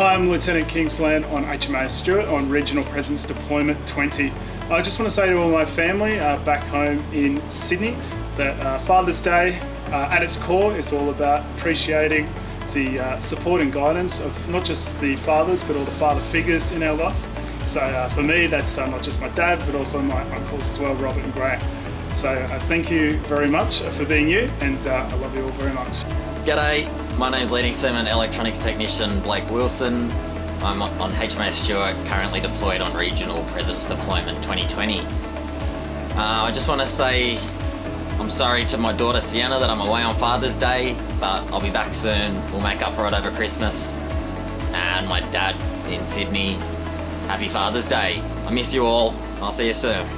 Hi, I'm Lieutenant Kingsland on HMAS Stuart on Regional Presence Deployment 20. I just want to say to all my family uh, back home in Sydney that uh, Father's Day uh, at its core is all about appreciating the uh, support and guidance of not just the fathers but all the father figures in our life. So uh, for me that's uh, not just my dad but also my uncles as well, Robert and Graham. So thank you very much for being you and I love you all very much. G'day, my name's Leading Seaman Electronics Technician Blake Wilson. I'm on HMAS Stuart, currently deployed on Regional Presence Deployment 2020. Uh, I just want to say I'm sorry to my daughter Sienna that I'm away on Father's Day, but I'll be back soon. We'll make up for it over Christmas. And my dad in Sydney, happy Father's Day. I miss you all. I'll see you soon.